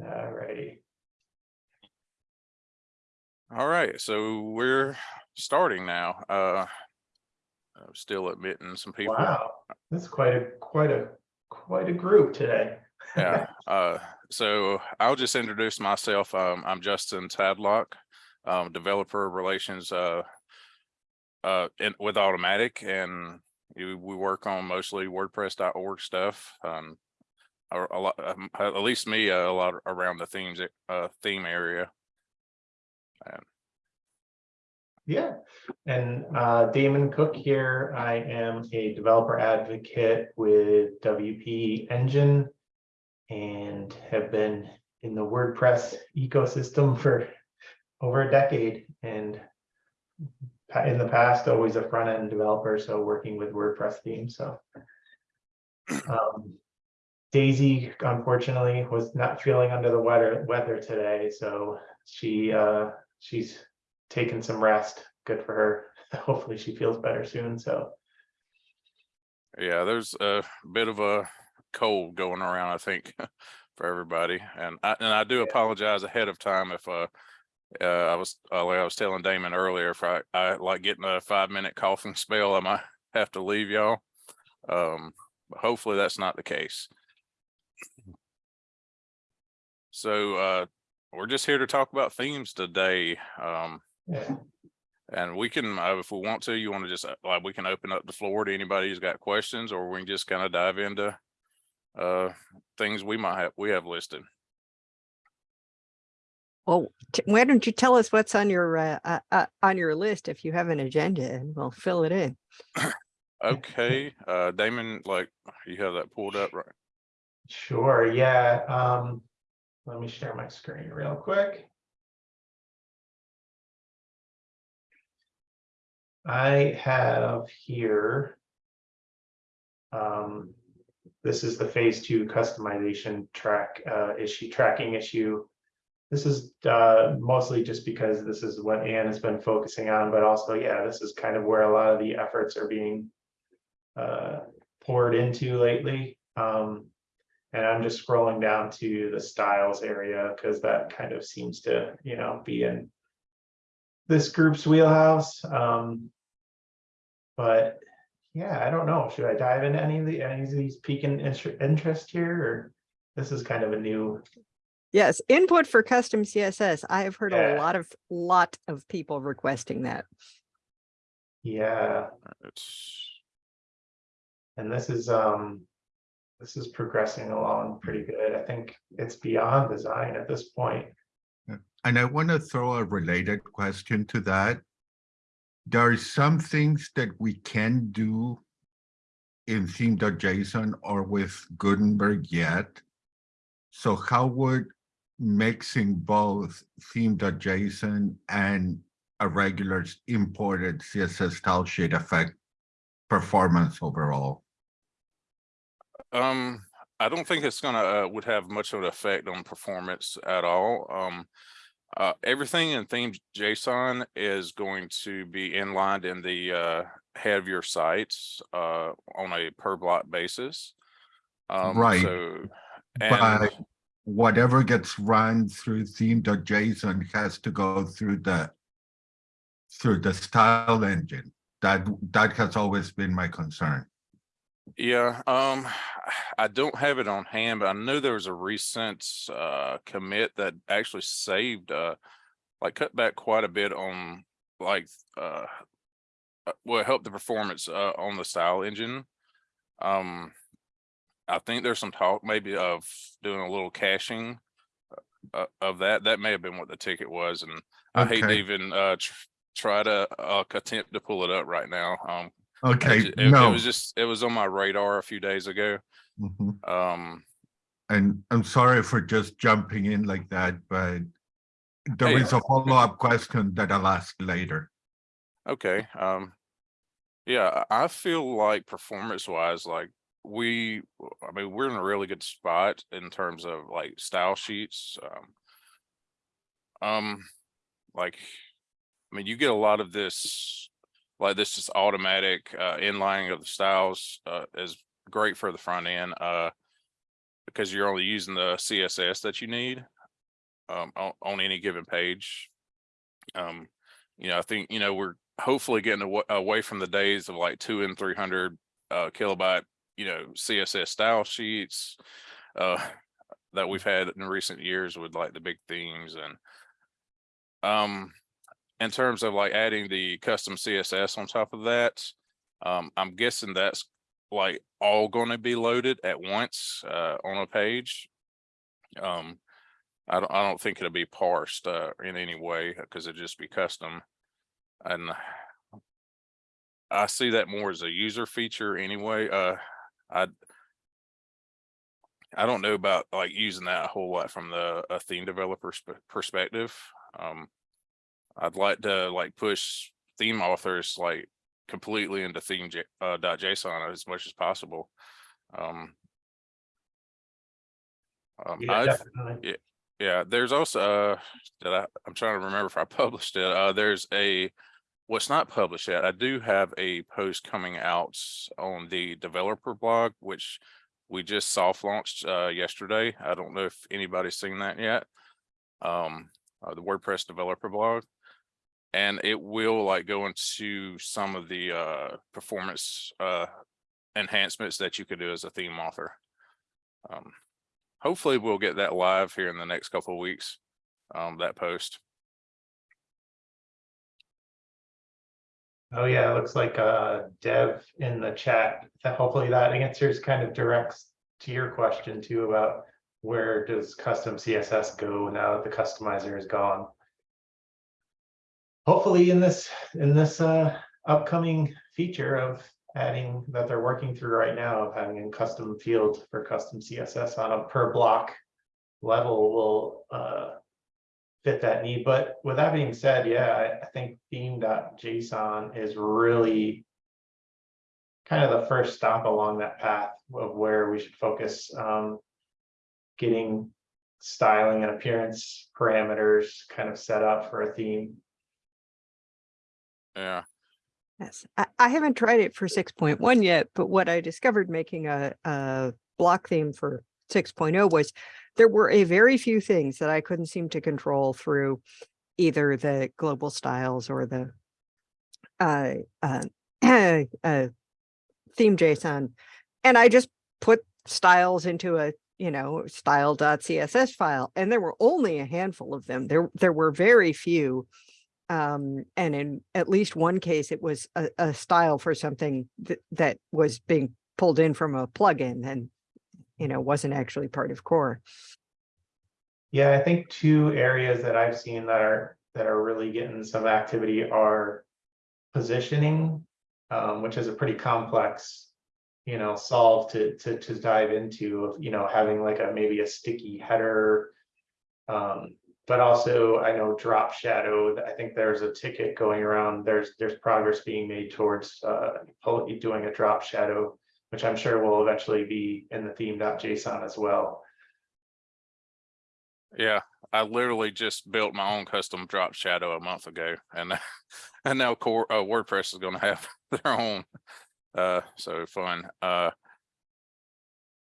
All righty. All right, so we're starting now. Uh, I'm still admitting some people. Wow, that's quite a, quite a, quite a group today. Yeah, uh, so I'll just introduce myself. Um, I'm Justin Tadlock, um, developer relations, uh, uh, in, with Automattic and we work on mostly WordPress.org stuff. Um, a, a lot, um, at least me, uh, a lot around the themes, uh, theme area. Yeah, and uh, Damon Cook here. I am a developer advocate with WP Engine and have been in the WordPress ecosystem for over a decade and in the past, always a front end developer, so working with WordPress themes, so. Um, Daisy unfortunately was not feeling under the weather, weather today, so she, uh, she's taken some rest. Good for her. Hopefully she feels better soon. So Yeah, there's a bit of a cold going around, I think, for everybody. And I, and I do apologize ahead of time if, uh, uh, I was, uh, like I was telling Damon earlier, if I, I like getting a five minute coughing spell, I might have to leave y'all. Um, but hopefully that's not the case. So, uh, we're just here to talk about themes today. Um, yeah, and we can, uh, if we want to, you want to just, uh, like, we can open up the floor to anybody who's got questions, or we can just kind of dive into uh, things we might have, we have listed. Well, t- why don't you tell us what's on your, uh, uh, uh, on your list if you have an agenda and we'll fill it in. Okay, uh, Damon, like, you have that pulled up, right? sure. Yeah. Um, let me share my screen real quick. I have here. Um, this is the phase two customization track uh, issue tracking issue. This is uh, mostly just because this is what Ann has been focusing on, but also, yeah, this is kind of where a lot of the efforts are being uh, poured into lately. Um, and I'm just scrolling down to the styles area because that kind of seems to, you know, be in this group's wheelhouse. Um, but yeah, I don't know. Should I dive into any of the any of these piquing inter- interest here, or this is kind of a new? Yes, input for custom CSS. I have heard Yeah. a lot of, lot of people requesting that. Yeah, It's, and this is um, this is progressing along pretty good. I think it's beyond design at this point. And I want to throw a related question to that. There are some things that we can do in theme.json or with Gutenberg yet. So how would mixing both theme.json and a regular imported CSS style sheet affect performance overall? Um, I don't think it's gonna, uh, would have much of an effect on performance at all. Um, uh, everything in theme JSON is going to be inlined in the, uh, head of your sites, uh, on a per block basis. Um, Right. So, But whatever gets run through theme.json has to go through the through the style engine. That that has always been my concern. Yeah, um, I don't have it on hand, but I know there was a recent, uh, commit that actually saved, uh, like cut back quite a bit on like, uh, uh, well, help the performance, uh, on the style engine. Um, I think there's some talk maybe of doing a little caching uh, of that. That may have been what the ticket was, and I hate to even, uh, tr- try to, uh, attempt to pull it up right now. Um, Okay, it, it no. was just, it was on my radar a few days ago. Mhm. Um, And I'm sorry for just jumping in like that, but there Hey. is a follow-up question that I'll ask later. okay, um, yeah, I I feel like performance wise, like we, I mean, we're in a really good spot in terms of like style sheets. Um, um, like, I mean, you get a lot of this, like this just automatic, uh, inlining of the styles, uh, is great for the front end. Uh, because you're only using the CSS that you need um, on, on any given page. Um, you know, I think, you know, we're hopefully getting awa- away from the days of like two and three hundred uh, kilobyte, you know, CSS style sheets uh, that we've had in recent years with like the big themes and um, in terms of like adding the custom CSS on top of that, um, I'm guessing that's like all going to be loaded at once uh, on a page. Um, I don't, I don't think it'll be parsed uh, in any way because it'd just be custom. And I see that more as a user feature anyway. Uh, I I don't know about like using that a whole lot from the theme developer perspective. Um, I'd like to like push theme authors like completely into theme uh, JSON as much as possible. Um, um, Yeah, definitely. yeah, there's also, uh, that I, I'm trying to remember if I published it. Uh, there's a, what's not published yet. I do have a post coming out on the developer blog, which we just soft launched, uh, yesterday. I don't know if anybody's seen that yet. Um, uh, the WordPress developer blog. And it will like go into some of the, uh, performance, uh, enhancements that you could do as a theme author. Um, hopefully we'll get that live here in the next couple of weeks. Um, that post. Oh, yeah, it looks like uh Dev in the chat. Hopefully that answers kind of directs to your question too about where does custom CSS go now that the customizer is gone? Hopefully in this, in this uh upcoming feature of adding that they're working through right now of having a custom field for custom CSS on a per block level will uh fit that need. But with that being said, yeah, I, I think theme.json is really kind of the first stop along that path of where we should focus. Um, getting styling and appearance parameters kind of set up for a theme. Yeah. Yes, I, I haven't tried it for six point one yet, but what I discovered making a, a block theme for 6.0 was there were a very few things that I couldn't seem to control through either the global styles or the uh, uh, uh, theme JSON. And I just put styles into a, you know, style.css file, and there were only a handful of them. There, there were very few um, and in at least one case, it was a, a style for something that, that was being pulled in from a plugin and, you know, wasn't actually part of core. Yeah, I think two areas that I've seen that are, that are really getting some activity are positioning, um, which is a pretty complex, you know, solve to, to, to dive into of, you know, having like a, maybe a sticky header. Um, but also I know drop shadow, I think there's a ticket going around, there's, there's progress being made towards, uh, doing a drop shadow, which I'm sure will eventually be in the theme.json as well. Yeah. I literally just built my own custom drop shadow a month ago and, and now core, uh, WordPress is gonna have their own. Uh, so fun. Uh.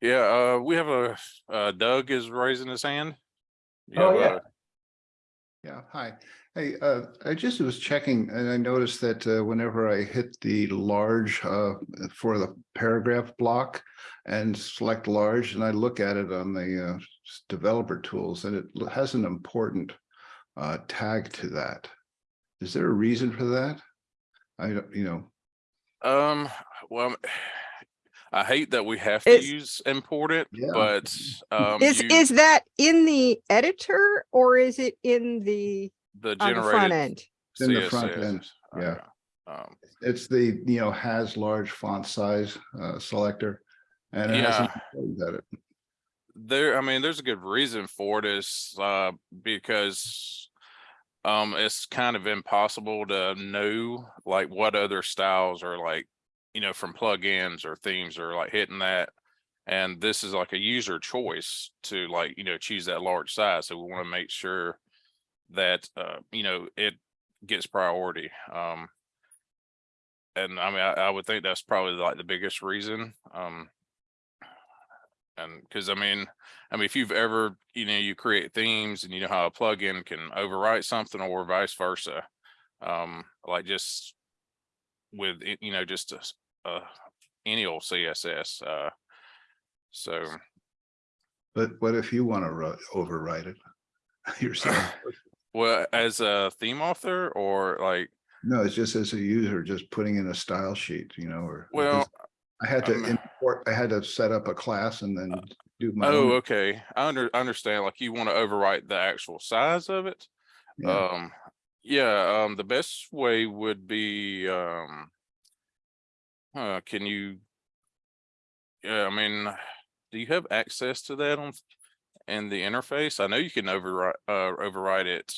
Yeah, uh, we have a, uh, Doug is raising his hand. You Oh, have yeah. Yeah, hi. Hey, uh, I just was checking and I noticed that uh, whenever I hit the large uh, for the paragraph block and select large and I look at it on the uh, developer tools and it has an important uh, tag to that. Is there a reason for that? I don't, you know, Um, well, I hate that we have to Is- use important, Yeah. but, um. Is, you- is that in the editor or is it in the, The on the front end? It's in the front end, yeah. uh, Um, it's the, you know, has large font size uh, selector. And it hasn't it. there, I mean, there's a good reason for it is, uh, because. Um, it's kind of impossible to know like what other styles are like, you know, from plugins or themes or like hitting that. And this is like a user choice to like, you know, choose that large size. So we want to make sure that, uh, you know, it gets priority. Um. And I mean, I, I would think that's probably like the biggest reason. Um. And because I mean, I mean, if you've ever, you know, you create themes and you know how a plugin can overwrite something or vice versa. Um, like just with, it, you know, just a, uh, any old CSS, uh. So, But what if you want to override it yourself? well, as a theme author or like, No, it's just as a user, just putting in a style sheet, you know, or. well, I had to I'm- import, I had to set up a class and then do my. oh, own. okay. I under, understand, like you want to overwrite the actual size of it. Yeah. Um, yeah, um, the best way would be, um. Uh, can you? Yeah, I mean, do you have access to that on, in the interface? I know you can override, uh, override it.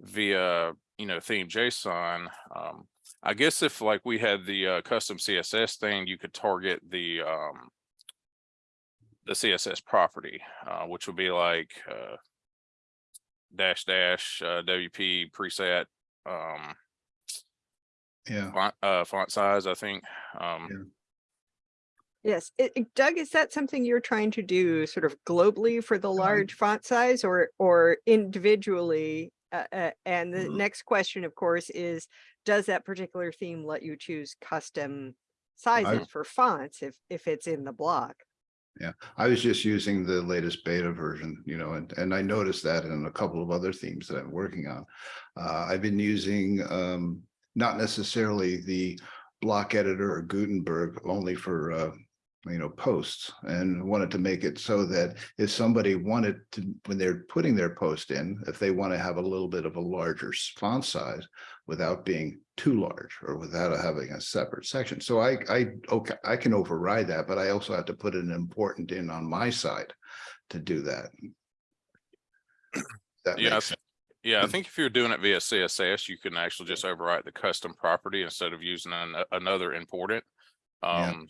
Via, you know, theme JSON, um, I guess if like we had the, uh, custom CSS thing, you could target the, um. The CSS property, uh, which would be like, uh dash dash uh WP preset um Yeah, font uh font size, I think. Um Yeah. Yes, it- it- Doug, is that something you're trying to do sort of globally for the large font size or, or individually? Uh, uh, and the Mhm. next question, of course, is, does that particular theme let you choose custom sizes for fonts if, if it's in the block? I was just using the latest beta version, you know, and, and I noticed that in a couple of other themes that I'm working on. Uh, I've been using, um, not necessarily the block editor or Gutenberg only for, uh, you know, posts and wanted to make it so that if somebody wanted to, when they're putting their post in, if they want to have a little bit of a larger font size without being too large or without having a separate section. So I, I, okay, I can override that, but I also have to put an important in on my side to do that. That Yeah, I makes thi- sense. yeah, I think if you're doing it via CSS, you can actually just overwrite the custom property instead of using an, another important. Yeah. Um,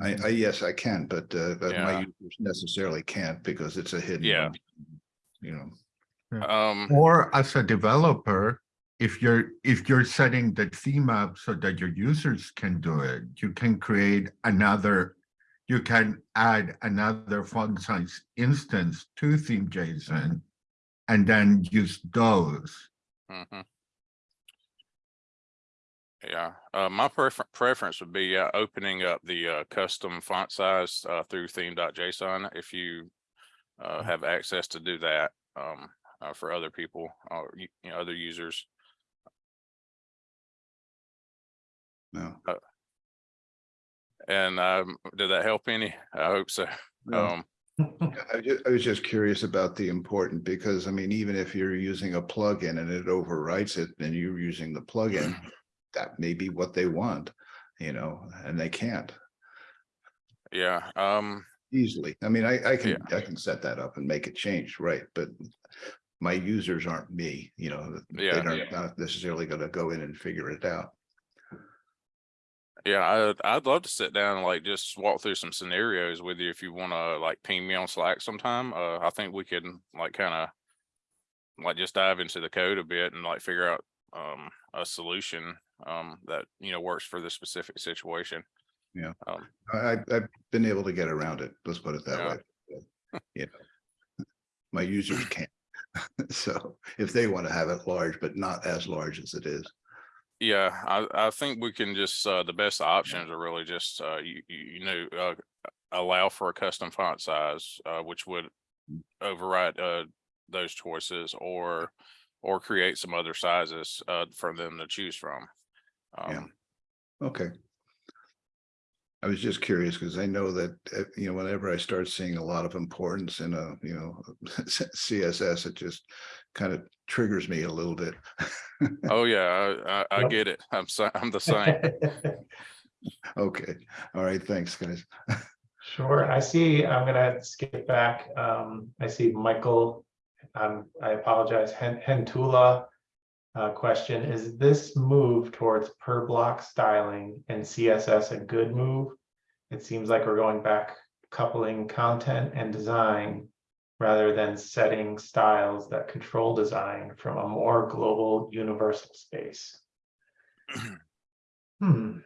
I, I, yes, I can, but, uh, but my Yeah. users necessarily can't because it's a hidden. Yeah. You know, um, Or as a developer, if you're, if you're setting the theme up so that your users can do it, you can create another, you can add another font size instance to theme JSON and then use those. mhm. Yeah, uh, my prefer- preference would be, uh, opening up the, uh, custom font size, uh, through theme.json if you. Uh, Mm-hmm. have access to do that, um, uh, for other people, or, you know, other users. no. And, um, did that help any? I hope so. no. Um, I ju- I was just curious about the important, because I mean, even if you're using a plugin and it overwrites it, then you're using the plugin. That may be what they want, you know, and they can't yeah, um, easily. I mean, I, I can, I can set that up and make it change, right? But my users aren't me, you know, Yeah. don't, not necessarily gonna go in and figure it out. yeah, I'd, I'd love to sit down and like just walk through some scenarios with you if you wanna like ping me on Slack sometime. Uh, I think we can like kinda. Like just dive into the code a bit and like figure out, um, a solution, um, that, you know, works for the specific situation. Yeah. Um, I, I've been able to get around it, let's put it that Yeah. way. You know, My users can't. So if they want to have it large, but not as large as it is. Yeah, I, I think we can just, uh, the best options are really just, uh, you, you, you know, uh, allow for a custom font size, uh, which would override, uh, those choices or, or create some other sizes, uh, for them to choose from. Yeah. Um, Okay. I was just curious because I know that, uh, you know, whenever I start seeing a lot of importance in a, you know, CSS, it just kind of triggers me a little bit. oh yeah, I, I, I Yep. get it. I'm so, I'm the same. Okay, all right, thanks, guys. Sure, I see, I'm gonna skip back. Um, I see Michael. Um, I apologize, Hen- Hentula. Uh, question, is this move towards per block styling and CSS a good move? It seems like we're going back coupling content and design. Rather than setting styles that control design from a more global universal space. Hmm,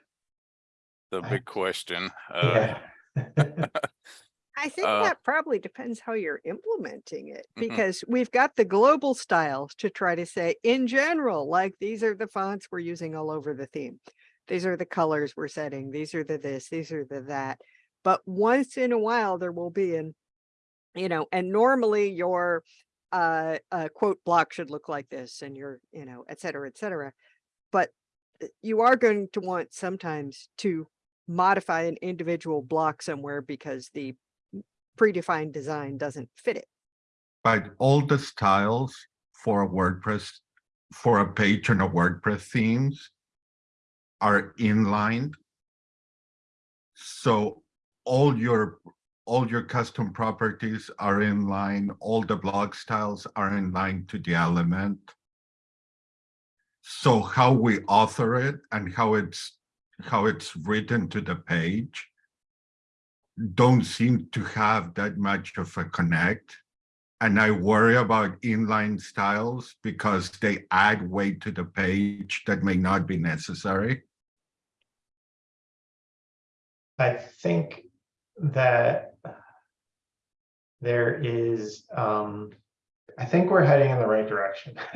The I- big question. Uh, yeah. I think Uh, that probably depends how you're implementing it, Mhm. because we've got the global styles to try to say, in general, like, these are the fonts we're using all over the theme. These are the colors we're setting, these are the this, these are the that. But once in a while, there will be an, you know, and normally your uh, uh, quote block should look like this and your, you know, et cetera, et cetera. But uh, you are going to want sometimes to modify an individual block somewhere because the predefined design doesn't fit it. But all the styles for a WordPress, for a page on a WordPress themes are inlined. So all your, all your custom properties are in line, all the block styles are in line to the element. So how we author it and how it's, how it's written to the page don't seem to have that much of a connect. And I worry about inline styles because they add weight to the page that may not be necessary. I think that there is, um, I think we're heading in the right direction.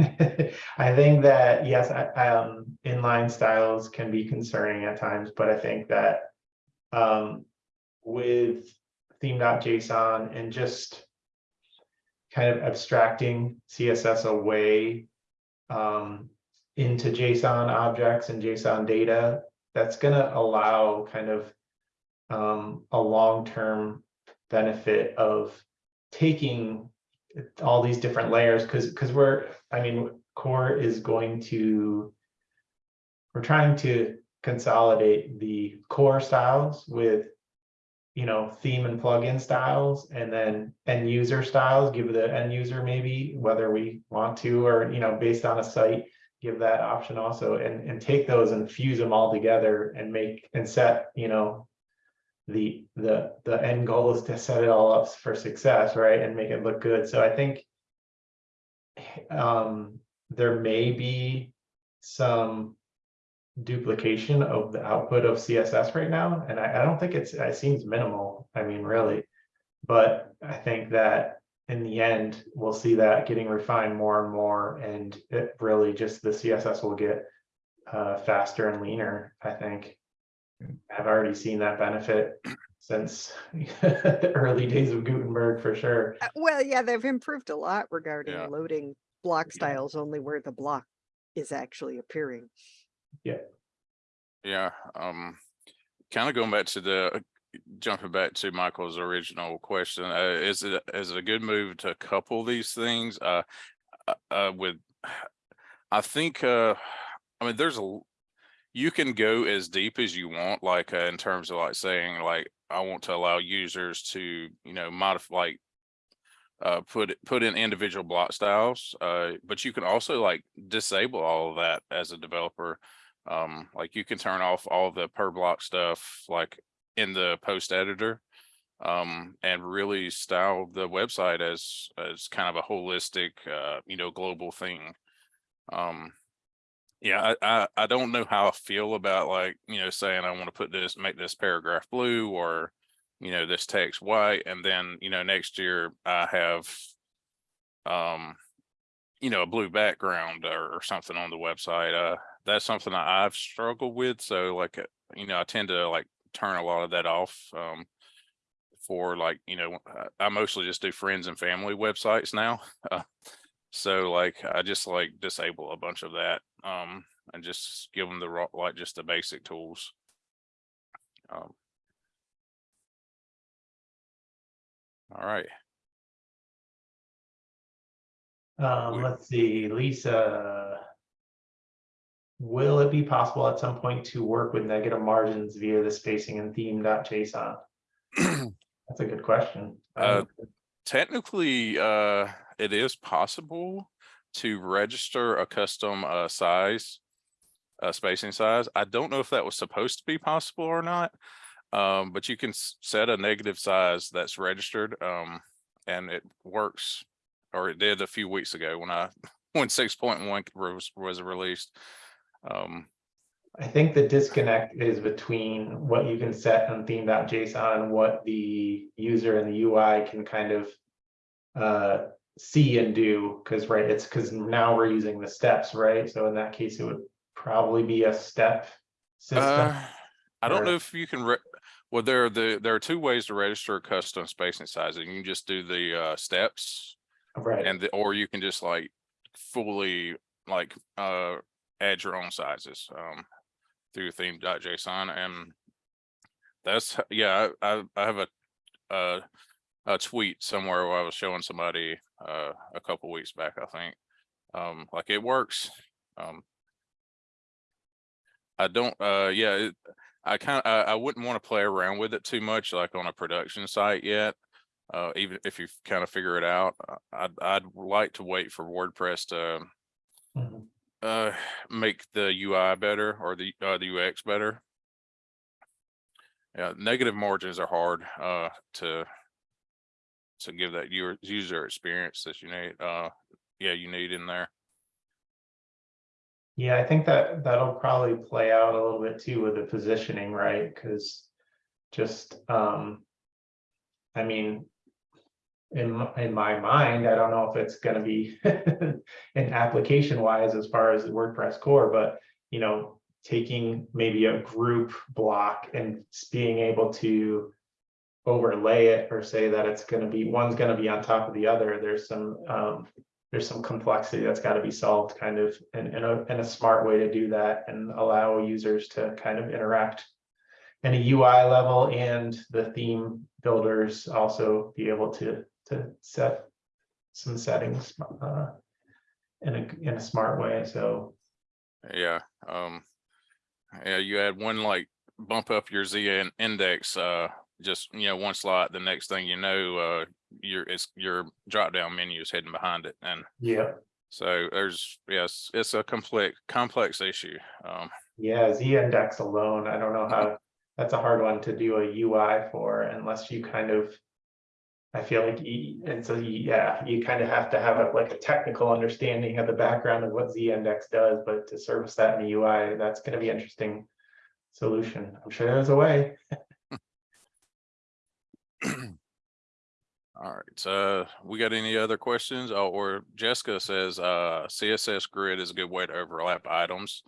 I think that, yes, I, um, inline styles can be concerning at times, but I think that um, with theme.json and just kind of abstracting CSS away um, into JSON objects and JSON data, that's gonna allow kind of um, a long-term benefit of taking all these different layers, because, because we're, I mean, core is going to, we're trying to consolidate the core styles with, you know, theme and plugin styles, and then end user styles, give the end user maybe whether we want to, or, you know, based on a site, give that option also, and, and take those and fuse them all together and make, and set, you know, the the the end goal is to set it all up for success right and make it look good. So i think um there may be some duplication of the output of css right now and i, I don't think it's it seems minimal i mean really but i think that in the end we'll see that getting refined more and more and it really just the css will get uh faster and leaner i think I've already seen that benefit since the early days of Gutenberg for sure. Uh, Well, yeah, they've improved a lot regarding Yeah. loading block Yeah. styles only where the block is actually appearing. Yeah, Yeah. um, kind of going back to the, jumping back to Michael's original question, uh, is it, is it a good move to couple these things, uh, uh, uh, with, I think, uh, I mean, there's a you can go as deep as you want, like, uh, in terms of like saying, like, I want to allow users to, you know, modify, like, uh, put, put in individual block styles, uh, but you can also like disable all of that as a developer. Um, like you can turn off all the per block stuff, like in the post editor. Um, and really style the website as, as kind of a holistic, uh, you know, global thing. Um, yeah, I, I, I don't know how I feel about like, you know, saying I want to put this, make this paragraph blue or, you know, this text white, and then, you know, next year I have, um, you know, a blue background or, or something on the website. Uh, that's something that I've struggled with. So like, uh, you know, I tend to like turn a lot of that off. Um, for like, you know, I mostly just do friends and family websites now. Uh, so like, I just like disable a bunch of that, um, and just give them the raw, like just the basic tools. Um. All right, Um, let's see, Lisa. Will it be possible at some point to work with negative margins via the spacing and theme.json? That's a good question. Uh, technically, uh, it is possible to register a custom, uh, size. Uh, spacing size. I don't know if that was supposed to be possible or not. Um, but you can set a negative size that's registered, um, and it works. Or it did a few weeks ago when I, when six point one was, was released. Um, I think the disconnect is between what you can set on theme.json and what the user and the UI can kind of uh, see and do, because right, it's because now we're using the steps, right? So in that case, it would probably be a step system. Uh, I don't or- know if you can, re- well, there are the, there are two ways to register a custom spacing size. You can just do the uh steps Right, and the, or you can just like fully like uh add your own sizes um through theme.json and that's, yeah, I I have a uh a tweet somewhere where I was showing somebody uh a couple weeks back, I think. Um, like it works. Um, I don't, uh, yeah, it, I kind of, I, I wouldn't want to play around with it too much, like on a production site yet. Uh, even if you kind of figure it out, Uh, I'd, I'd like to wait for WordPress to, Mhm. Uh, make the UI better or the, uh, the UX better. Yeah, negative margins are hard, uh, to, to give that your user experience that you need, uh, yeah, you need in there. yeah, I think that that'll probably play out a little bit too with the positioning, right? Because just, um, I mean, in, in my mind, I don't know if it's gonna be an application wise as far as the WordPress core, but you know, taking maybe a group block and being able to overlay it or say that it's gonna be, one's gonna be on top of the other, there's some, um, there's some complexity that's gotta be solved kind of in, in a, in a smart way to do that and allow users to kind of interact. In a UI level and the theme builders also be able to, to set some settings, uh, in a, in a smart way, so, Yeah, um, yeah, you add one like bump up your Z index, uh, just, you know, one slot, the next thing you know, uh, your, it's, your drop down menu is hidden behind it. And yeah. so there's, yes, it's a complex, complex issue. Um, Yeah, Z index alone, I don't know how, that's a hard one to do a UI for unless you kind of. I feel like, y- and so, yeah, you kind of have to have a, like a technical understanding of the background of what Z index does, but to service that in the UI, that's gonna be interesting. Solution, I'm sure there's a way. all right, uh, we got any other questions? Oh, or Jessica says, uh, CSS grid is a good way to overlap items.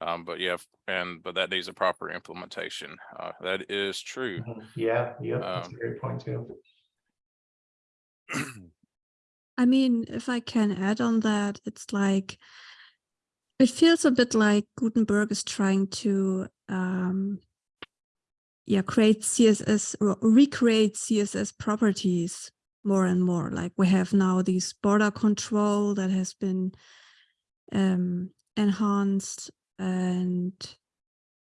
Um, but yeah, and, but that needs a proper implementation. Uh, that is true. Yeah, yeah, that's a Um, great point too. I mean, if I can add on that, it's like it feels a bit like Gutenberg is trying to um yeah, create CSS recreate CSS properties more and more. Like we have now this border control that has been um enhanced and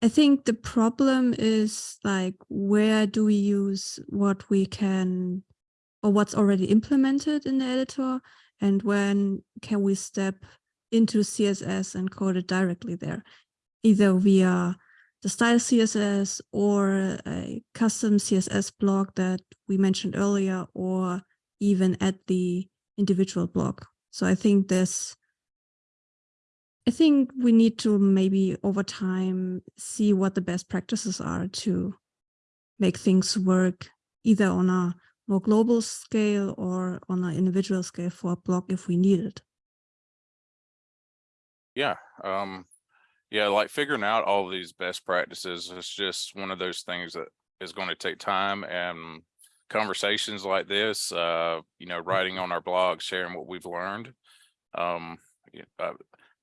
I think the problem is like where do we use what we can or what's already implemented in the editor and when can we step into CSS and code it directly there, either via the style CSS or a custom CSS block that we mentioned earlier, or even at the individual block. So I think this, I think we need to maybe over time see what the best practices are to make things work either on a more global scale or on an individual scale for a block if we need it. Yeah, um, yeah, like figuring out all these best practices is just one of those things that is going to take time and conversations like this, uh, you know, writing on our blog, sharing what we've learned. Um, uh,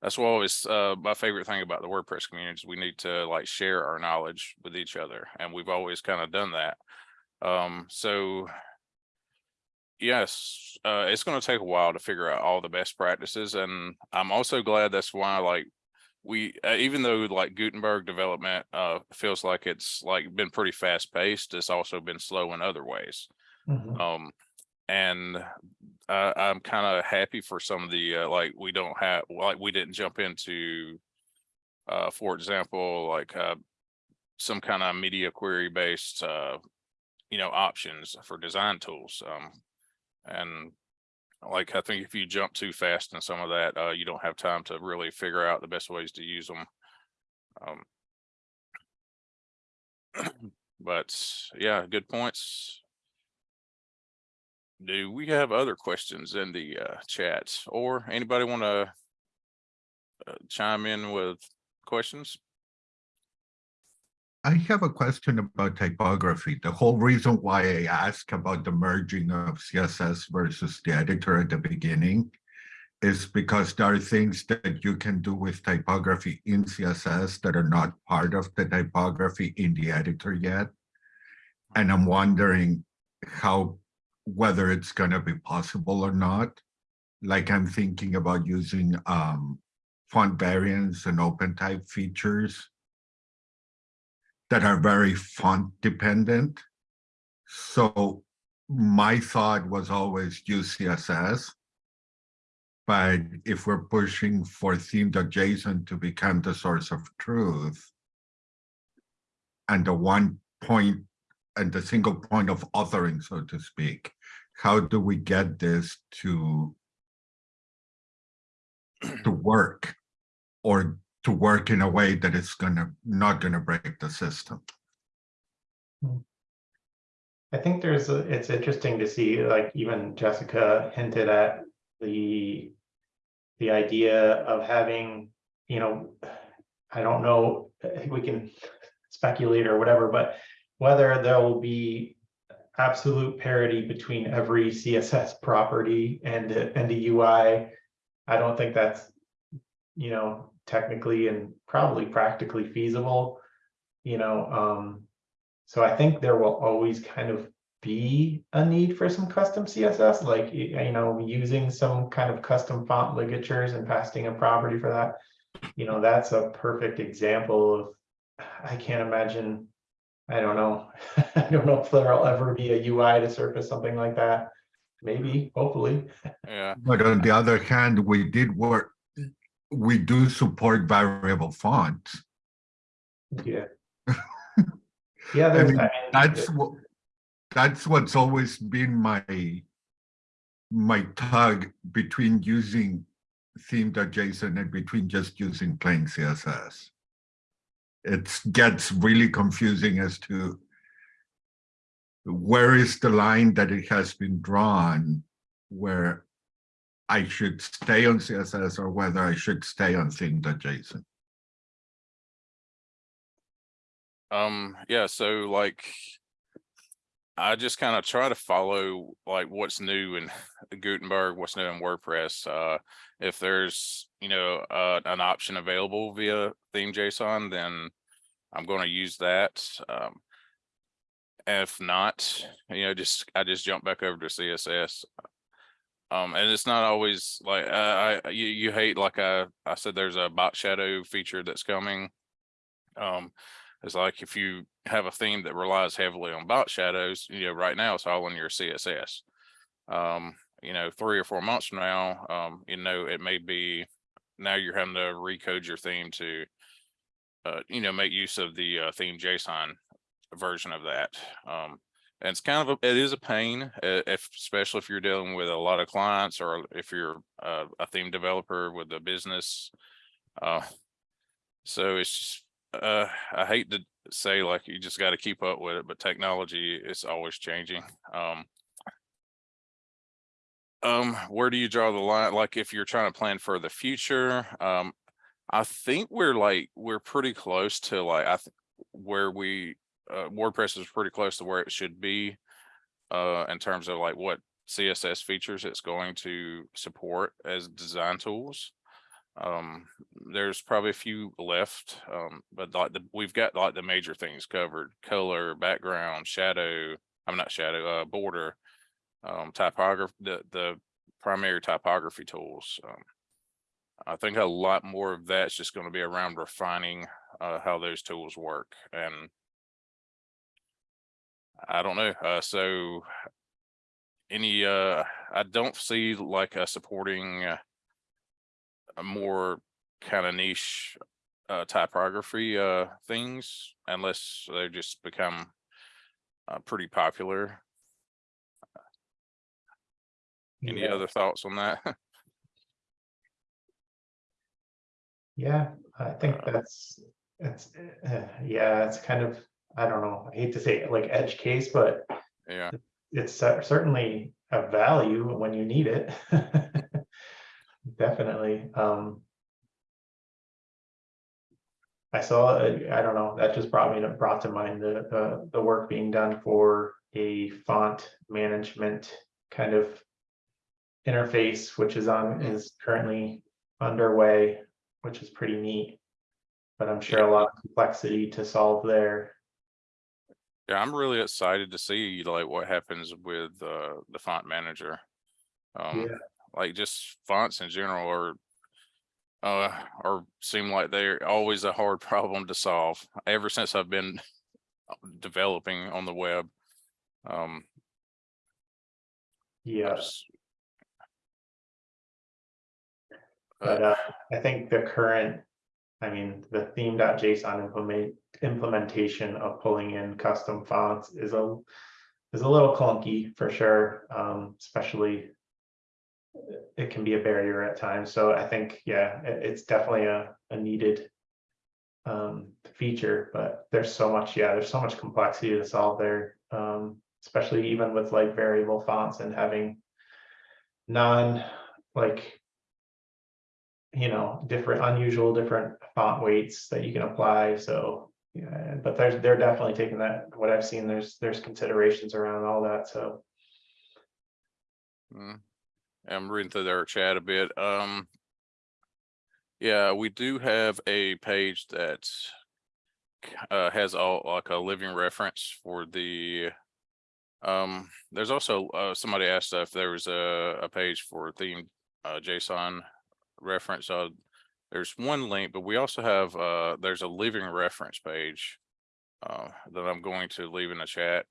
that's what always, uh, my favorite thing about the WordPress community is we need to like share our knowledge with each other and we've always kind of done that. Um, so yes, uh, it's going to take a while to figure out all the best practices. And I'm also glad that's why like we, uh, even though like Gutenberg development, uh, feels like it's like been pretty fast paced, it's also been slow in other ways. Mhm. Um, and uh, I'm kind of happy for some of the, uh, like, we don't have, like, we didn't jump into, uh, for example, like, uh, some kind of media query based, uh, you know, options for design tools. Um, and like, I think if you jump too fast in some of that, uh, you don't have time to really figure out the best ways to use them. Um. But yeah, good points. Do we have other questions in the uh chat or anybody want to chime in with questions? I have a question about typography. The whole reason why I asked about the merging of CSS versus the editor at the beginning is because there are things that you can do with typography in CSS that are not part of the typography in the editor yet. And I'm wondering how, whether it's gonna be possible or not. Like I'm thinking about using um font variants and open type features that are very font dependent. So my thought was always use CSS. But if we're pushing for theme.json to become the source of truth, and the one point and the single point of authoring, so to speak, how do we get this to to work or to work in a way that it's gonna, not gonna break the system? Hmm. I think there's, a- it's interesting to see, like even Jessica hinted at the, the idea of having, you know, I don't know, we can speculate or whatever, but whether there will be absolute parity between every CSS property and, and a UI, I don't think that's, you know, technically and probably practically feasible, you know, um, so I think there will always kind of be a need for some custom CSS, like, you know, using some kind of custom font ligatures and passing a property for that. You know, that's a perfect example of, I can't imagine, I don't know. I don't know if there'll ever be a UI to surface something like that. Maybe, hopefully. Yeah, But on the other hand, we did work, we do support variable fonts. Yeah. Yeah, I mean, mean, That's what, that's what's always been my my tug between using theme.json and between just using plain CSS. It gets really confusing as to where is the line that it has been drawn where I should stay on CSS or whether I should stay on theme.json. um, yeah, so like. I just kind of try to follow like what's new in Gutenberg, what's new in WordPress. Uh, if there's, you know, uh, an option available via theme JSON, then I'm going to use that. Um, if not, you know, just, I just jump back over to CSS. Um, and it's not always like, uh, I, you, you hate, like I, I said, there's a box shadow feature that's coming. Um, it's like if you have a theme that relies heavily on box shadows, you know, right now it's all in your CSS. Um, you know, three or four months from now, um, you know, it may be now you're having to recode your theme to uh, you know, make use of the uh, theme JSON version of that. Um, and it's kind of, a it is a pain, uh, if, especially if you're dealing with a lot of clients or if you're uh, a theme developer with a business. Uh, so it's just, uh, I hate to say like you just got to keep up with it, but technology is always changing. Um, um, where do you draw the line? Like if you're trying to plan for the future, um, I think we're like, we're pretty close to like, I think where we, uh, WordPress is pretty close to where it should be. Uh, in terms of like what CSS features it's going to support as design tools. Um, there's probably a few left, um, but like the, we've got like the major things covered, color, background, shadow, I'm not shadow, uh, border, um, typography, the, the primary typography tools. Um, I think a lot more of that's just going to be around refining, uh, how those tools work and I don't know, uh, so any, uh, I don't see like uh supporting uh, a more kind of niche uh typography uh things unless they just become uh, pretty popular. Any yeah. other thoughts on that? Yeah, I think that's, It's, uh, yeah, it's kind of, I don't know, I hate to say it like edge case, but Yeah, it's certainly a value when you need it. Definitely, um. I saw, uh, I don't know, that just brought me, to brought to mind the, the, the work being done for a font management kind of interface, which is on, is currently underway, which is pretty neat. But I'm sure a lot of complexity to solve there. Yeah, I'm really excited to see like what happens with uh the font manager. Um, Yeah. like just fonts in general are uh, or seem like they're always a hard problem to solve ever since I've been developing on the web. Um, I Yeah, but uh, uh, I think the current, I mean, the theme.json implement, implementation of pulling in custom fonts is a, is a little clunky for sure, um, especially it can be a barrier at times. So I think, yeah, it- it's definitely a, a needed um, feature, but there's so much, yeah, there's so much complexity to solve there. Um, especially even with like variable fonts and having non, like, you know, different, unusual, different font weights that you can apply. So, yeah, but there's, they're definitely taking that, what I've seen, there's, there's considerations around all that. So, Mm. I'm reading through their chat a bit. Um. Yeah, we do have a page that uh, has all like a living reference for the. Um, there's also, uh, somebody asked if there was a, a page for theme, uh, JSON reference. Uh, there's one link, but we also have, uh, there's a living reference page. Uh, that I'm going to leave in the chat.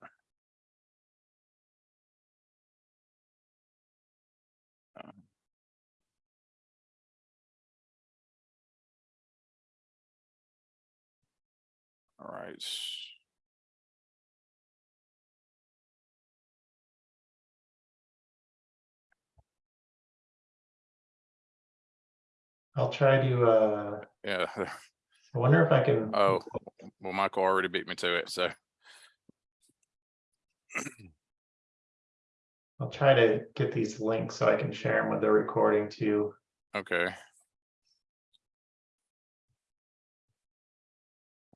All right. I'll try to, uh, Yeah. I wonder if I can. Oh, well, Michael already beat me to it, so. I'll try to get these links so I can share them with the recording too. Okay.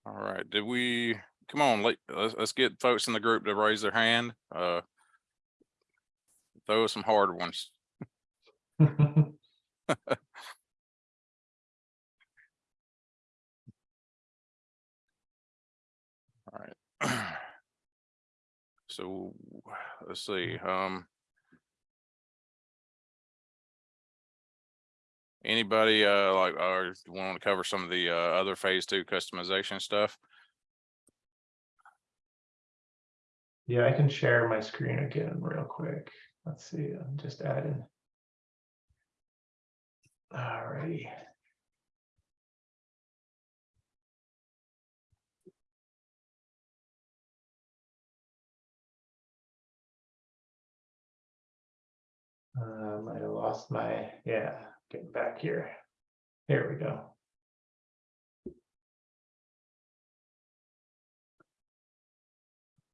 All right, did we, come on, let, let's, let's get folks in the group to raise their hand, uh. Throw us some hard ones. So, let's see, um. Anybody, uh, like, or want to cover some of the, uh, other phase two customization stuff? Yeah, I can share my screen again real quick. Let's see, I'm just adding. Alrighty. Um, I lost my, yeah, getting back here. Here we go.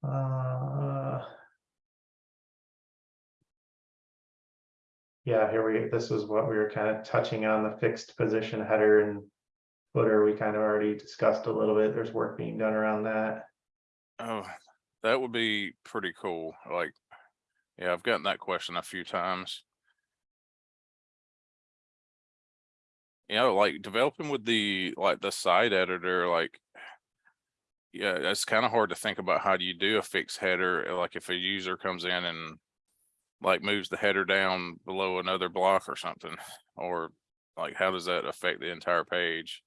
Uh. Yeah, here we, this was what we were kind of touching on, the fixed position header and footer, we kind of already discussed a little bit, there's work being done around that. Oh, that would be pretty cool, like, yeah, I've gotten that question a few times. You know, like developing with the, like the site editor, like. Yeah, it's kind of hard to think about how do you do a fixed header, like if a user comes in and. Like moves the header down below another block or something, or like how does that affect the entire page?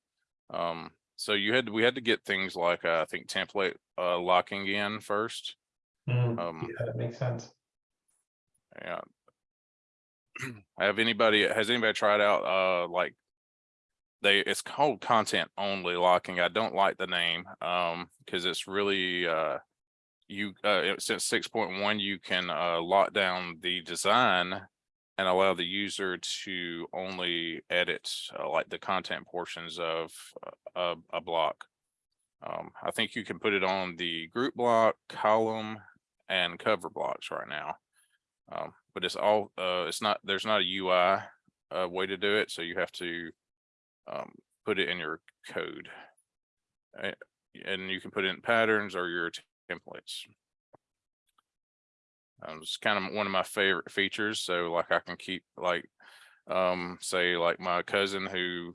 Um, so you had, we had to get things like, uh, I think template, uh, locking in first. Hmm, Um, Yeah, that makes sense. Yeah. Have anybody, has anybody tried out, uh, like? They, it's called content only locking. I don't like the name, um, cause it's really, uh. You, uh, since six point one, you can, uh, lock down the design. And allow the user to only edit, uh, like the content portions of, uh, a, a block. Um, I think you can put it on the group block, column, and cover blocks right now. Um, but it's all, uh, it's not, there's not a UI, uh, way to do it, so you have to, um, put it in your code. Uh, And you can put in patterns or your templates. Um, it's kind of one of my favorite features, so like I can keep like, um, say like my cousin who,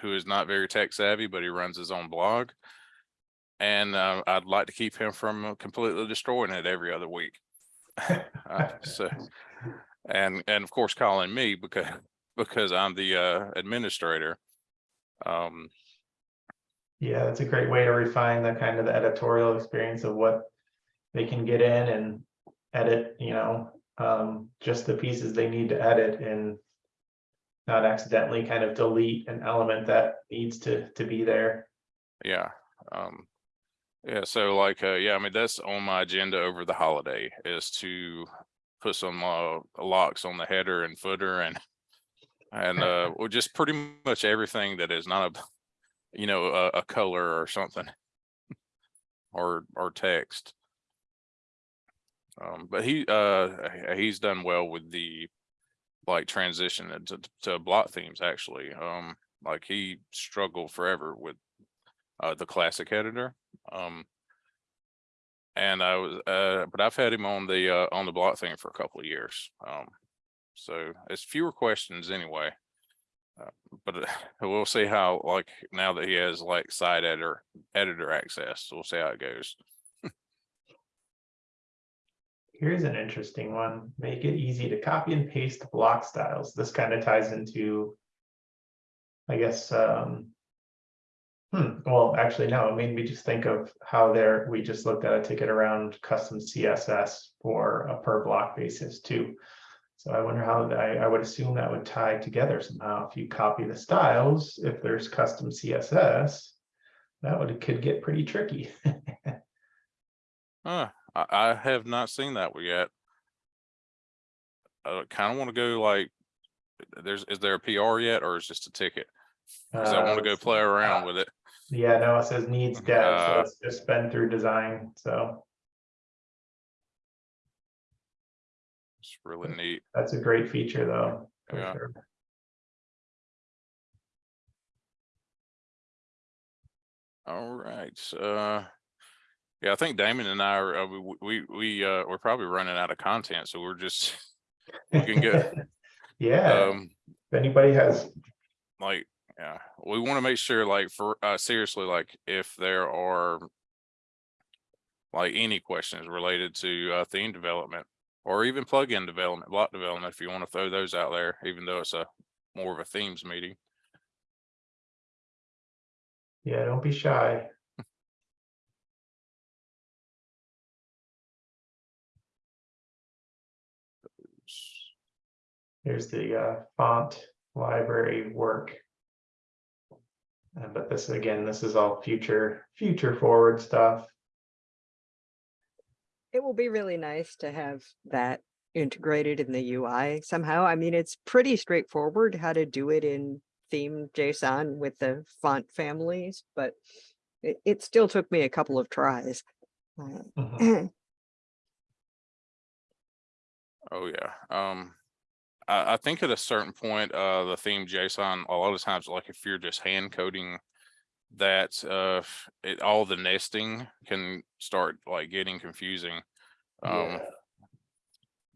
who is not very tech savvy, but he runs his own blog. And, uh, I'd like to keep him from completely destroying it every other week. Uh, so, and, and of course calling me because, because I'm the, uh, administrator. Um, Yeah, that's a great way to refine the kind of the editorial experience of what they can get in and edit, you know, um, just the pieces they need to edit and not accidentally kind of delete an element that needs to, to be there. Yeah, um, yeah, so like, uh, yeah, I mean, that's on my agenda over the holiday is to put some, uh, locks on the header and footer and, and, uh, well, just pretty much everything that is not a, you know, a, a color or something. Or, or text. Um, but he, uh, he's done well with the, like, transition to, to block themes, actually. Um, like he struggled forever with uh, the classic editor. Um, and I was, uh, but I've had him on the, uh, on the block thing for a couple of years. Um, so it's fewer questions anyway. Uh, but uh, we'll see how, like, now that he has like site editor, editor access, we'll see how it goes. Here's an interesting one. Make it easy to copy and paste block styles. This kind of ties into, I guess, um, hmm, well, actually, no, it made me just think of how there, we just looked at a ticket around custom CSS for a per block basis too. So I wonder how, I, I would assume that would tie together somehow. If you copy the styles, if there's custom CSS, that would, could get pretty tricky. Huh, I, I have not seen that yet. I kind of want to go like, there's, is there a PR yet or is just a ticket? Cause I want to Uh, go play around with it. Yeah, no, it says needs dev, so Uh, it's just been through design, so It's really neat. that's a great feature though. Yeah. sure. All right, uh, yeah, I think Damon and I are, uh, we, we, we, uh, we're probably running out of content, so we're just, we can go, Yeah, um, if anybody has, like, yeah, we want to make sure, like, for, uh, seriously, like, if there are like any questions related to, uh, theme development or even plugin development, block development, if you want to throw those out there, even though it's a more of a themes meeting. yeah, don't be shy. Here's the uh, font library work. Uh, But this, again, this is all future, future forward stuff. It will be really nice to have that integrated in the UI somehow. I mean, it's pretty straightforward how to do it in theme JSON with the font families, but it, it still took me a couple of tries. Uh, Mhm. Oh, yeah. Um, I, I think at a certain point, uh, the theme JSON, a lot of times, like if you're just hand coding that, uh, it, all the nesting can start like getting confusing. Um, Yeah.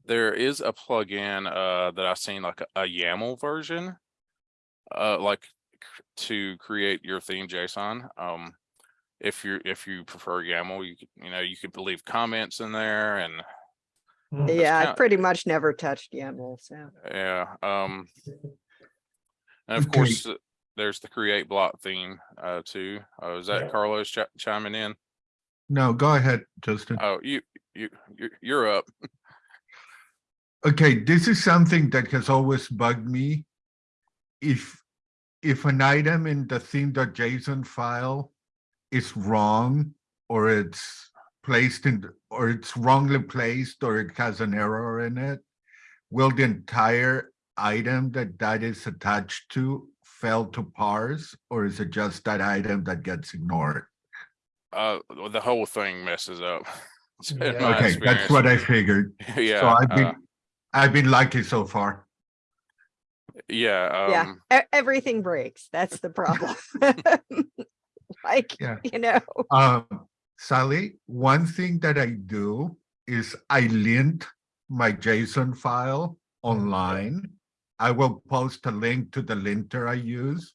there is a plugin, uh, that I've seen like a, a YAML version. Uh, like to create your theme JSON. Um, if you're, if you prefer YAML, you could, you know, you could leave comments in there and. Yeah, I kinda- pretty much never touched YAML, so. Yeah, um. And of course, uh, there's the create block theme, uh, too. Uh, is Yeah. that Carlos chi- chiming in? No, go ahead, Justin. Oh, you, you, you're, you're up. Okay, this is something that has always bugged me. If, if an item in the theme.json file is wrong, or it's placed in, or it's wrongly placed, or it has an error in it, will the entire item that that is attached to fail to parse, or is it just that item that gets ignored? uh, the whole thing messes up. Yeah. my Okay, that's what I figured. yeah. So I've uh, been, I've been lucky so far. yeah, Yeah, um, e- everything breaks. That's the problem. Like, Yeah. you know, Um, Sally, one thing that I do is I lint my JSON file online. I will post a link to the linter I use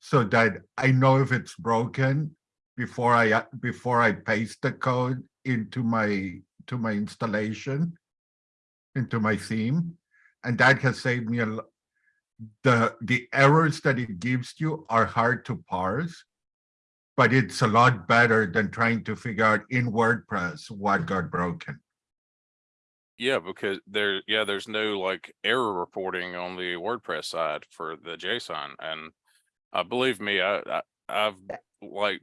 so that I know if it's broken before I, before I paste the code into my, to my installation, into my theme. And that has saved me a lot. The, the errors that it gives you are hard to parse but it's a lot better than trying to figure out in WordPress what got broken. yeah, because there, yeah, there's no like error reporting on the WordPress side for the JSON and uh, believe me, I, I, I've like,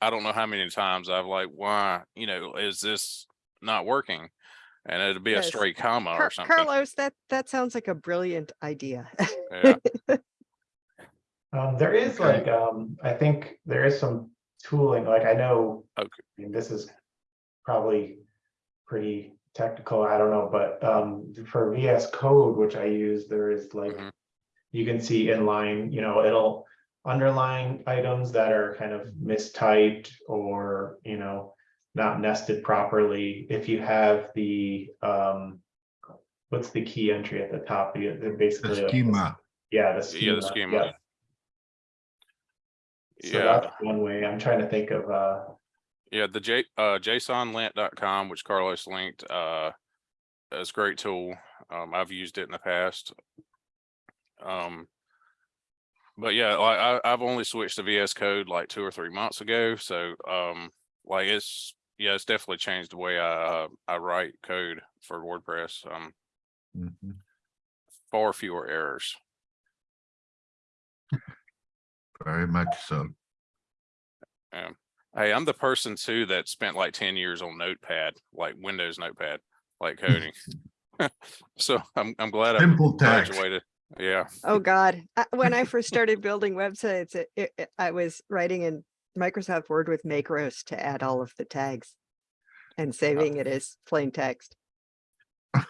I don't know how many times I've like, why, you know, is this not working? And it'd be a straight comma Car- or something. Carlos, that, that sounds like a brilliant idea. Yeah, Um, there is Okay. like, um, I think there is some tooling, like I know. Okay. I mean, this is probably pretty technical, I don't know, but, um, for VS Code, which I use, there is like. Mhm. You can see inline, you know, it'll underline items that are kind of mistyped or, you know. Not nested properly, if you have the, um. What's the key entry at the top? Basically. The like- schema, Yeah, the schema. Yeah, the schema. yeah. So yeah. that's one way. I'm trying to think of, uh, Yeah, the J, uh, jsonlint.com, which Carlos linked, uh, is a great tool. Um, I've used it in the past. Um, but yeah, like I, I've only switched to VS Code like two or three months ago, so, um, like it's, yeah, it's definitely changed the way I, uh, I write code for WordPress. Um, Mhm. far fewer errors. Very much so. Hey, I'm the person too that spent like ten years on Notepad, like Windows Notepad, like coding. So I'm, I'm glad I Simple text. graduated. Yeah. Oh, God. Uh, When I first started building websites, it, it, it- I was writing in Microsoft Word with Macros to add all of the tags. And saving it as plain text, We're-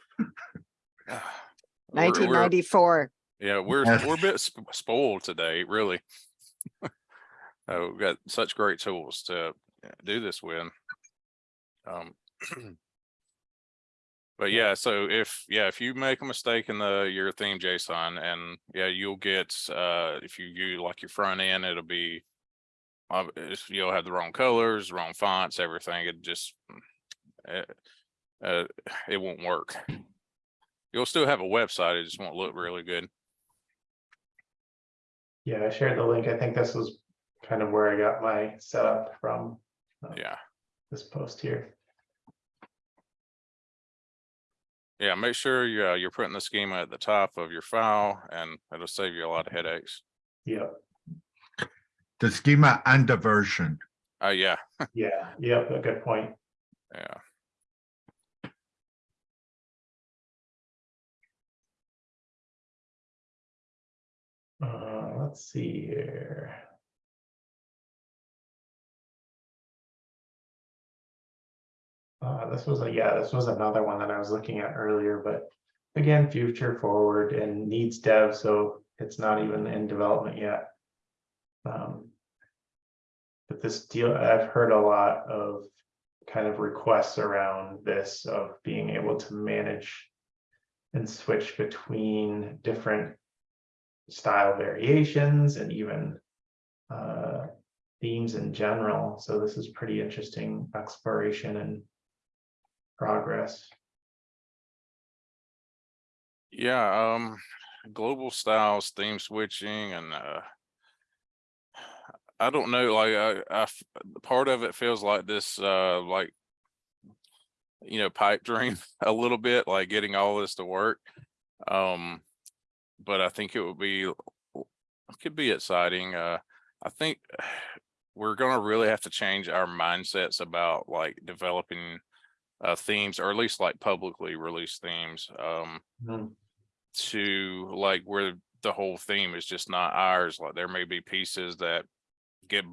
we're- nineteen ninety-four. Yeah, we're, we're a bit spoiled today, really. Uh, we've got such great tools to do this with. Um. But yeah, so if, yeah, if you make a mistake in the, your theme JSON and yeah, you'll get, uh, if you use like your front end, it'll be. Uh, you'll have the wrong colors, wrong fonts, everything, it just. Uh, uh, it won't work. You'll still have a website, it just won't look really good. Yeah, I shared the link. I think this was kind of where I got my setup from. uh, Yeah. This post here. Yeah, make sure you, uh, you're putting the schema at the top of your file and it'll save you a lot of headaches. Yeah, The schema and the version. Oh, yeah, yeah, yeah, a good point. yeah. Uh, let's see here. Uh, this was a, yeah, this was another one that I was looking at earlier, but again, future forward and needs dev, so it's not even in development yet. Um. But this deal, I've heard a lot of kind of requests around this of being able to manage and switch between different style variations and even uh, themes in general. So this is pretty interesting exploration and progress. Yeah, um, global styles, theme switching and, uh. I don't know, like, I part of it feels like this, uh, like. You know, pipe dream a little bit, like getting all this to work. Um, but I think it would be, it could be exciting. Uh, I think. We're gonna really have to change our mindsets about like developing. Uh, themes, or at least like publicly released themes. Um, Hmm. to like where the whole theme is just not ours, like there may be pieces that get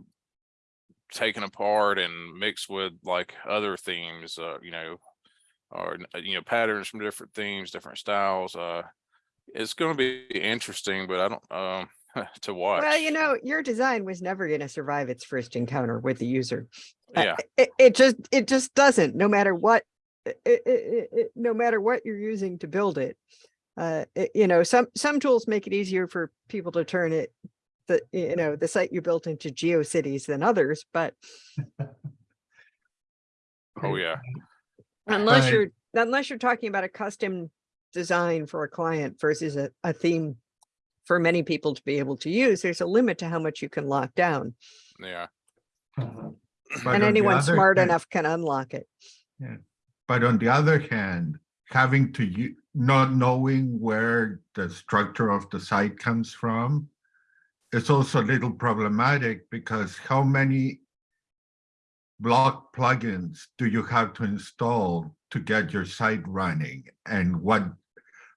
taken apart and mixed with like other themes, uh, you know, or, uh, you know, patterns from different themes, different styles. Uh, it's gonna be interesting, but I don't, um, to watch. Well, you know, your design was never going to survive its first encounter with the user. Uh, Yeah, It, it just, it just doesn't, no matter what, i- i- i- i- no matter what you're using to build it. Uh, it- you know, some, some tools make it easier for people to turn it, the, you know, the site you built into GeoCities than others, but oh, yeah. unless Right. you're, unless you're talking about a custom design for a client versus a, a theme for many people to be able to use, there's a limit to how much you can lock down. Yeah. Uh-huh. But And anyone smart hand- enough can unlock it. Yeah. But on the other hand, having to, not knowing where the structure of the site comes from is also a little problematic because how many block plugins do you have to install to get your site running? And what,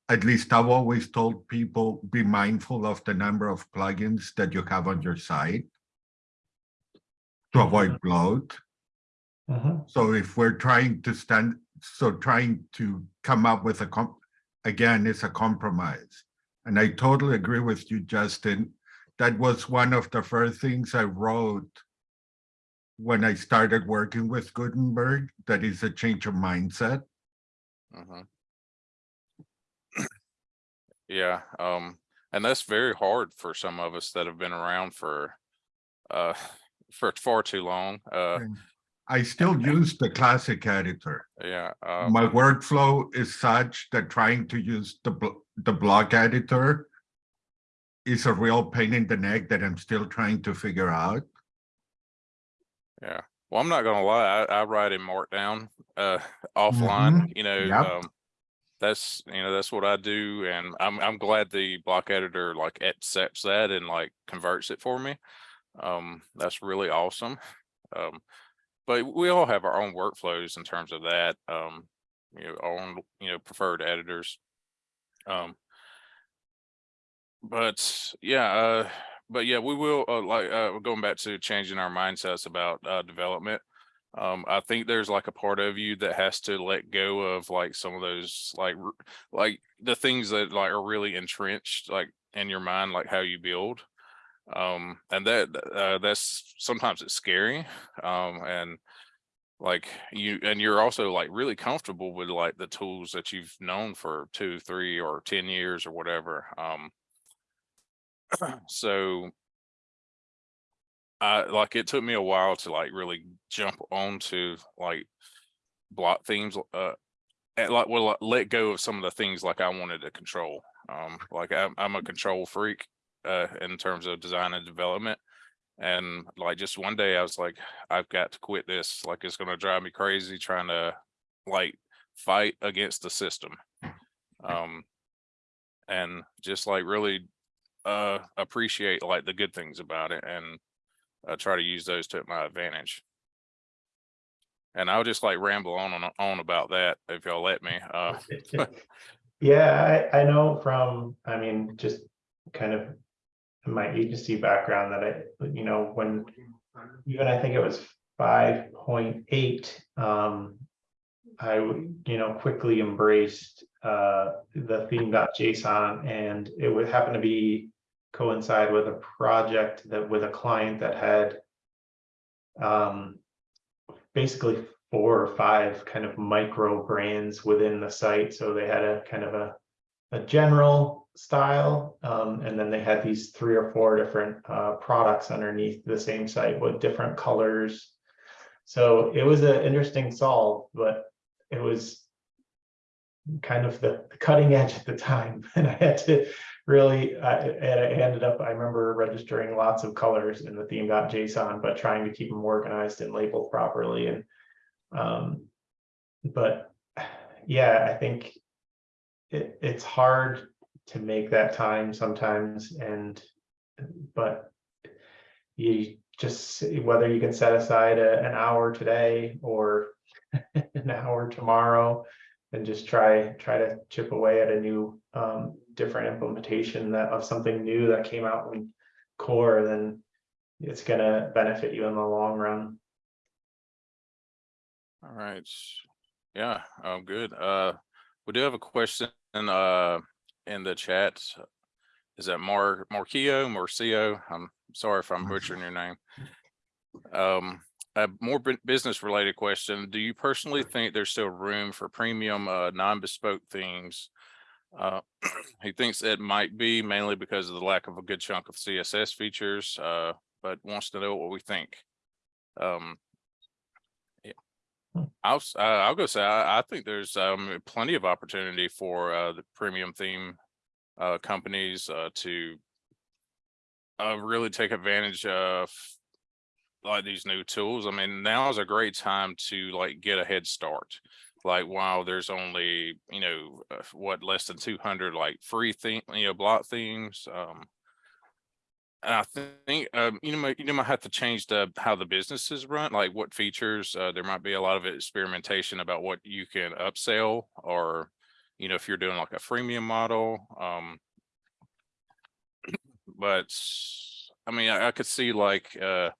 at least I've always told people, be mindful of the number of plugins that you have on your site to avoid bloat. Mhm. So if we're trying to stand, so trying to come up with a com, again, it's a compromise. And I totally agree with you, Justin. That was one of the first things I wrote when I started working with Gutenberg, that is a change of mindset. mhm. Yeah, um, and that's very hard for some of us that have been around for, uh, for far too long. Uh, I still use the classic editor. yeah, um, My workflow is such that trying to use the, bl- the block editor is a real pain in the neck that I'm still trying to figure out. Yeah. Well, I'm not gonna lie, I, I write in Markdown, uh, offline, you know, Yep. um, that's, you know, that's what I do, and I'm, I'm glad the block editor like accepts that and like converts it for me. Um, that's really awesome. Um, but we all have our own workflows in terms of that, um, you know, our own, you know, preferred editors. Um, but yeah, uh, but yeah, we will, uh, like, uh, going back to changing our mindsets about, uh, development. Um, I think there's like a part of you that has to let go of like some of those, like, like the things that like are really entrenched, like in your mind, like how you build. Um, and that, uh, that's, sometimes it's scary. Um, and like you, and you're also like really comfortable with like the tools that you've known for two, three, or ten years or whatever. Um, so I like it took me a while to like really jump onto like block themes uh and like well like, let go of some of the things like I wanted to control. Um like I'm I'm a control freak uh in terms of design and development. And like just one day I was like, I've got to quit this. Like it's gonna drive me crazy trying to like fight against the system. Um and just like really uh appreciate like the good things about it and uh, try to use those to my advantage. And I'll just like ramble on and on about that if y'all let me. Uh, Yeah, I, I know from, I mean, just kind of my agency background that I, you know, when even I think it was five point eight, um, I, you know, quickly embraced, uh, the theme.json and it would happen to be coincide with a project that with a client that had um, basically four or five kind of micro brands within the site. So they had a kind of a, a general style, um, and then they had these three or four different uh, products underneath the same site with different colors. So it was an interesting solve, but it was kind of the the cutting edge at the time, and I had to really, I, and I ended up, I remember registering lots of colors in the theme.json, but trying to keep them organized and labeled properly and um, but yeah, I think it, it's hard to make that time sometimes and, but you just, whether you can set aside a, an hour today or an hour tomorrow and just try, try to chip away at a new, um, different implementation that of something new that came out in core, then it's gonna benefit you in the long run. All right. Yeah, um, good. Uh, we do have a question, uh, in the chat. Is that Mar, Marquio, Marcio? I'm sorry if I'm butchering your name. Um, a more business related question. Do you personally think there's still room for premium, uh, non-bespoke things? Uh, he thinks it might be mainly because of the lack of a good chunk of CSS features, uh, but wants to know what we think. Um, I'll, s- uh, I'll go say, I, I think there's, um, plenty of opportunity for, uh, the premium theme, uh, companies, uh, to uh, really take advantage of like these new tools. I mean, now is a great time to like get a head start. Like, wow, there's only, you know, uh, what, less than two hundred like free thing, you know, block themes, um. And I think, um, you know, you might have to change the, how the businesses run, like what features, uh, there might be a lot of experimentation about what you can upsell or. You know, if you're doing like a freemium model, um. But, I mean, I, I could see like, uh.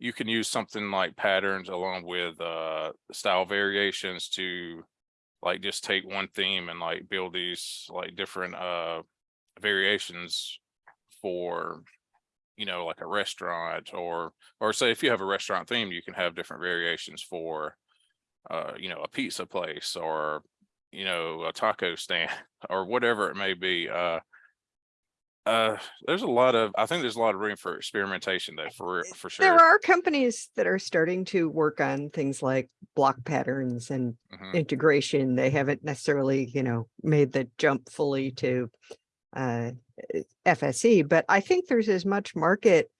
You can use something like patterns along with, uh, style variations to. Like just take one theme and like build these like different, uh, variations for you know, like a restaurant or, or say if you have a restaurant theme, you can have different variations for, uh, you know, a pizza place or, you know, a taco stand or whatever it may be. Uh, uh, there's a lot of, I think there's a lot of room for experimentation there for, for sure. There are companies that are starting to work on things like block patterns and Mhm. integration. They haven't necessarily, you know, made the jump fully to uh, eh, FSE, but I think there's as much market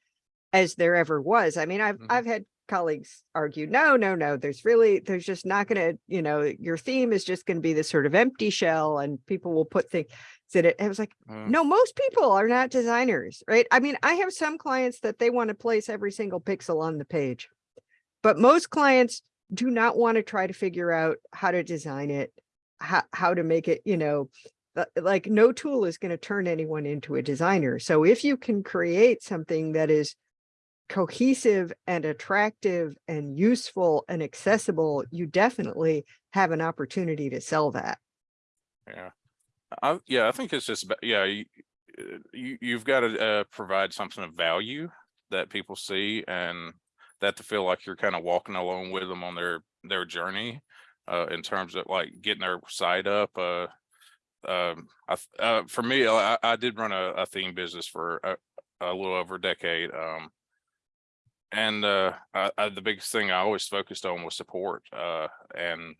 as there ever was. I mean, I've, Mhm. I've had colleagues argue, no, no, no, there's really, there's just not gonna, you know, your theme is just gonna be this sort of empty shell and people will put things in it. I was like, Mm. no, most people are not designers, right? I mean, I have some clients that they want to place every single pixel on the page. But most clients do not want to try to figure out how to design it, how, how to make it, you know, uh, like no tool is going to turn anyone into a designer. So if you can create something that is cohesive and attractive and useful and accessible, you definitely have an opportunity to sell that. Yeah. I, yeah, I think it's just, about yeah, you, uh, you, you've got to, uh, provide something of value that people see and that to feel like you're kind of walking along with them on their, their journey, uh, in terms of like getting their side up, uh, um, I, uh, for me, I, I did run a, a theme business for a, a little over a decade, um, and, uh, I, I, the biggest thing I always focused on was support, uh, and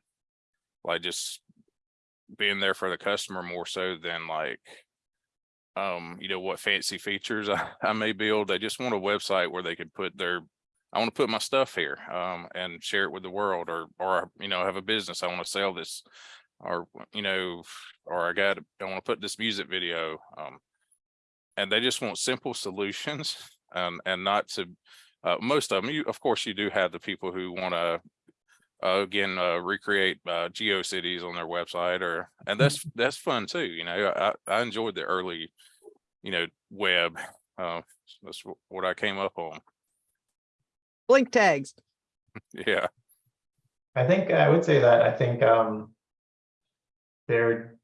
like just being there for the customer more so than like um you know what fancy features I, I may build. They just want a website where they can put their i want to put my stuff here um and share it with the world or or you know have a business. I want to sell this or you know or i got i want to put this music video um and they just want simple solutions um and not to uh, most of them you of course you do have the people who want to uh, again, uh, recreate, uh, GeoCities on their website or, and that's, that's fun too, you know, I, I enjoyed the early, you know, web, uh, that's what I came up on. Blink tags. Yeah, I think I would say that I think um. There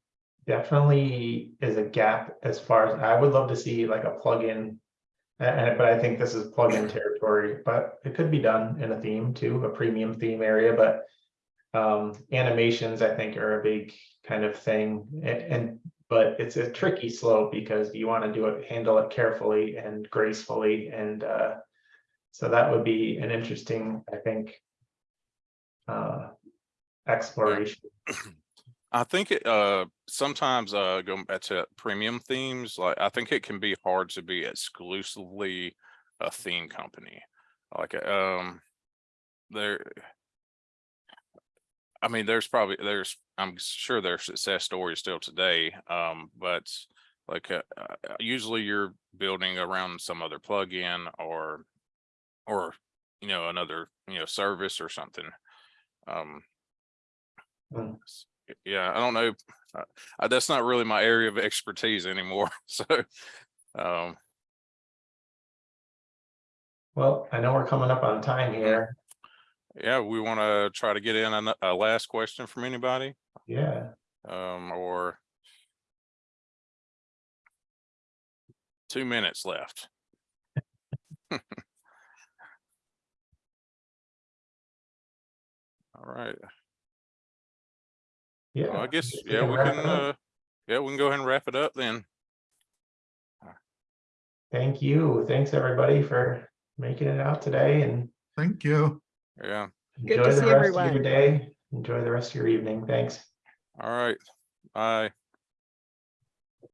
definitely is a gap as far as I would love to see like a plugin. And but I think this is plug-in territory, but it could be done in a theme too, a premium theme area, but. Um, animations, I think, are a big kind of thing and, and but it's a tricky slope because you want to do it, handle it carefully and gracefully and uh. So that would be an interesting, I think. Uh, exploration. I think it, uh, sometimes, uh, going back to premium themes, like, I think it can be hard to be exclusively a theme company. Like, um, there. I mean, there's probably, there's, I'm sure there's success stories still today, um, but like, uh, uh, usually you're building around some other plugin or, or, you know, another, you know, service or something. Um, Mm. Yeah, I don't know. uh, that's not really my area of expertise anymore. So, um, Well, I know we're coming up on time here. Yeah, we want to try to get in a, a last question from anybody, Yeah, um, or two minutes left. All right, yeah. well, I guess, we yeah, can we can, uh, yeah, we can go ahead and wrap it up then. Thank you. Thanks, everybody, for making it out today and Thank you. Yeah, Good enjoy to the see rest of your day. Enjoy the rest of your evening. Thanks. all right, bye.